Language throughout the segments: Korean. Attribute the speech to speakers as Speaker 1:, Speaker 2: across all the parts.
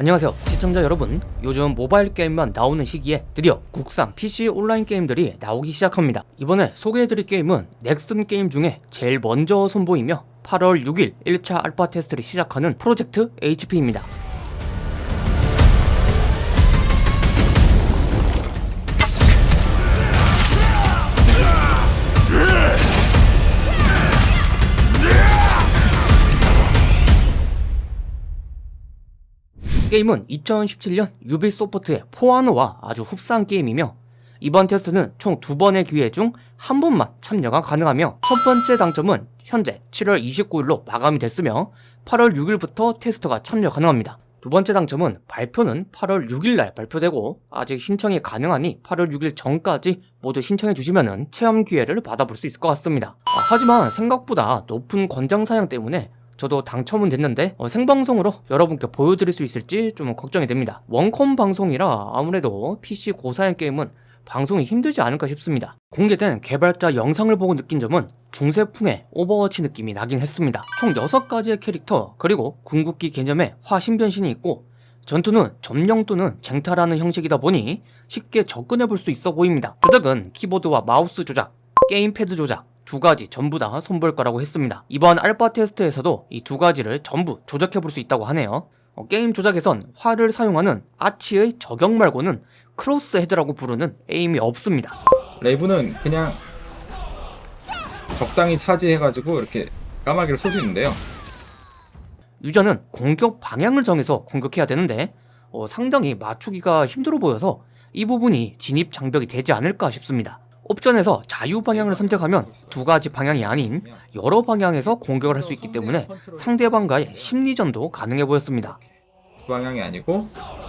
Speaker 1: 안녕하세요. 시청자 여러분 요즘 모바일 게임만 나오는 시기에 드디어 국산 PC 온라인 게임들이 나오기 시작합니다. 이번에 소개해드릴 게임은 넥슨 게임 중에 제일 먼저 선보이며 8월 6일 1차 알파 테스트를 시작하는 프로젝트 HP입니다 게임은 2017년 유비소프트의 포아노와 아주 흡사한 게임이며 이번 테스트는 총 두 번의 기회 중 한 번만 참여가 가능하며 첫 번째 당점은 현재 7월 29일로 마감이 됐으며 8월 6일부터 테스트가 참여 가능합니다. 두 번째 당점은 발표는 8월 6일날 발표되고 아직 신청이 가능하니 8월 6일 전까지 모두 신청해 주시면 체험 기회를 받아볼 수 있을 것 같습니다. 아, 하지만 생각보다 높은 권장 사양 때문에 저도 당첨은 됐는데 어, 생방송으로 여러분께 보여드릴 수 있을지 좀 걱정이 됩니다. 원컴 방송이라 아무래도 PC 고사양 게임은 방송이 힘들지 않을까 싶습니다. 공개된 개발자 영상을 보고 느낀 점은 중세풍의 오버워치 느낌이 나긴 했습니다. 총 6가지의 캐릭터 그리고 궁극기 개념의 화신변신이 있고 전투는 점령 또는 쟁탈하는 형식이다 보니 쉽게 접근해 볼 수 있어 보입니다. 조작은 키보드와 마우스 조작, 게임패드 조작, 두 가지 전부 다 선뵐 거라고 했습니다. 이번 알파 테스트에서도 이 두 가지를 전부 조작해 볼 수 있다고 하네요. 어, 게임 조작에선 활을 사용하는 아치의 저격 말고는 crosshair라고 부르는 aim이 없습니다.
Speaker 2: 레이븐은 그냥 적당히 charge해가지고 이렇게 까마귀를 쏠 수 있는데요.
Speaker 1: 유저는 공격 방향을 정해서 공격해야 되는데 어, 상당히 맞추기가 힘들어 보여서 이 부분이 진입 장벽이 되지 않을까 싶습니다. 옵션에서 자유 방향을 선택하면 두 가지 방향이 아닌 여러 방향에서 공격을 할 수 있기 때문에 상대방과의 심리전도 가능해 보였습니다.
Speaker 2: 두 방향이 아니고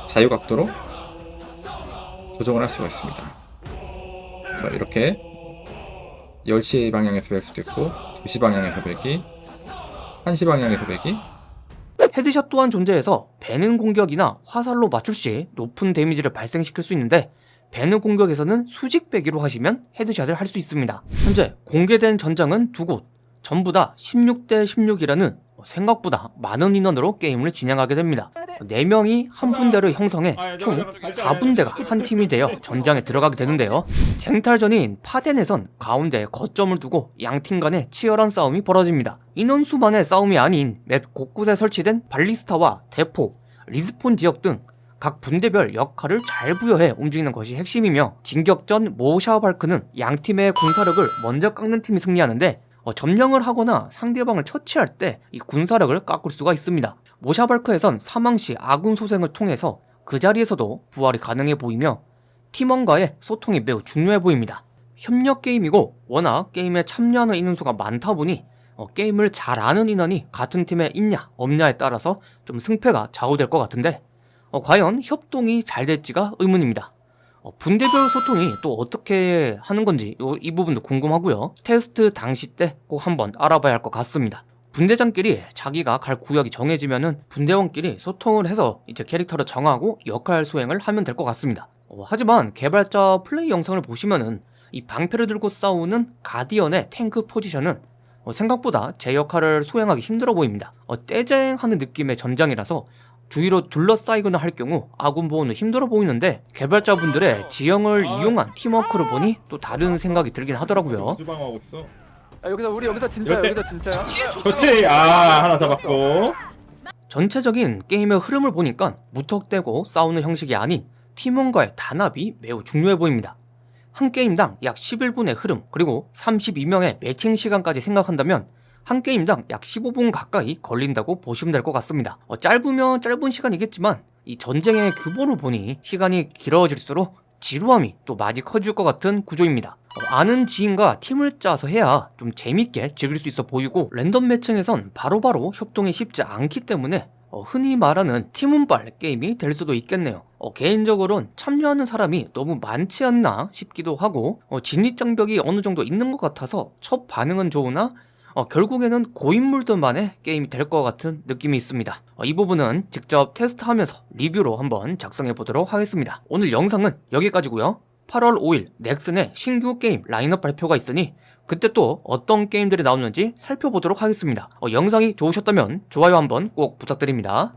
Speaker 2: 자유 각도로 조정을 할 수가 있습니다. 그래서 이렇게 10시 방향에서 벨 수도 있고 2시 방향에서 베기 1시 방향에서 베기
Speaker 1: headshot 또한 존재해서 베는 공격이나 화살로 맞출 시 높은 데미지를 발생시킬 수 있는데 배느 공격에서는 수직 배기로 하시면 헤드샷을 할 수 있습니다. 현재 공개된 전장은 두 곳, 전부 다 16대 16이라는 생각보다 많은 인원으로 게임을 진행하게 됩니다. 4명이 한 분대를 형성해 총 4분대가 한 팀이 되어 전장에 들어가게 되는데요. 쟁탈전인 파덴에선 가운데 거점을 두고 양팀 간의 치열한 싸움이 벌어집니다. 인원수만의 싸움이 아닌 맵 곳곳에 설치된 발리스타와 대포, respawn 지역 등 각 분대별 역할을 잘 부여해 움직이는 것이 핵심이며 진격전 모샤발크는 양팀의 군사력을 먼저 깎는 팀이 승리하는데 어, 점령을 하거나 상대방을 처치할 때 이 군사력을 깎을 수가 있습니다. 모샤발크에선 사망시 아군 소생을 통해서 그 자리에서도 부활이 가능해 보이며 팀원과의 소통이 매우 중요해 보입니다. 협력 게임이고 워낙 게임에 참여하는 인원수가 많다 보니 어, 게임을 잘 아는 인원이 같은 팀에 있냐 없냐에 따라서 좀 승패가 좌우될 것 같은데 어, 과연 협동이 잘 될지가 의문입니다. 어, 분대별 소통이 또 어떻게 하는 건지 요, 이 부분도 궁금하고요. 테스트 당시 때 꼭 한번 알아봐야 할 것 같습니다. 분대장끼리 자기가 갈 구역이 정해지면은 분대원끼리 소통을 해서 이제 캐릭터를 정하고 역할 수행을 하면 될 것 같습니다. 어, 하지만 개발자 플레이 영상을 보시면은 이 방패를 들고 싸우는 가디언의 탱크 포지션은 어, 생각보다 제 역할을 수행하기 힘들어 보입니다. 어, 떼쟁하는 느낌의 전장이라서 주위로 둘러싸이거나 할 경우 아군 보호는 힘들어 보이는데 개발자분들의 지형을 이용한 팀워크를 보니 또 다른 생각이 들긴 하더라고요
Speaker 2: 주방하고 있어.
Speaker 3: 야, 여기서 우리 여기서 진짜야
Speaker 2: 이럴 때-
Speaker 3: 여기서 진짜야
Speaker 2: 그렇지. 아 하나 잡았고.
Speaker 1: 전체적인 게임의 흐름을 보니까 무턱대고 싸우는 형식이 아닌 팀원과의 단합이 매우 중요해 보입니다 한 게임당 약 11분의 흐름 그리고 32명의 매칭 시간까지 생각한다면 한 게임당 약 15분 가까이 걸린다고 보시면 될 것 같습니다. 어, 짧으면 짧은 시간이겠지만 이 전쟁의 규모를 보니 시간이 길어질수록 지루함이 또 많이 커질 것 같은 구조입니다. 어, 아는 지인과 팀을 짜서 해야 좀 재밌게 즐길 수 있어 보이고 랜덤 매칭에선 바로바로 협동이 쉽지 않기 때문에 어, 흔히 말하는 팀운발 게임이 될 수도 있겠네요. 어, 개인적으로는 참여하는 사람이 너무 많지 않나 싶기도 하고 어, 진입장벽이 어느 정도 있는 것 같아서 첫 반응은 좋으나 어, 결국에는 고인물들만의 게임이 될 것 같은 느낌이 있습니다. 어, 이 부분은 직접 테스트하면서 리뷰로 한번 작성해 보도록 하겠습니다. 오늘 영상은 여기까지고요. 8월 5일 넥슨의 신규 게임 라인업 발표가 있으니 그때 또 어떤 게임들이 나오는지 살펴보도록 하겠습니다. 어, 영상이 좋으셨다면 좋아요 한번 꼭 부탁드립니다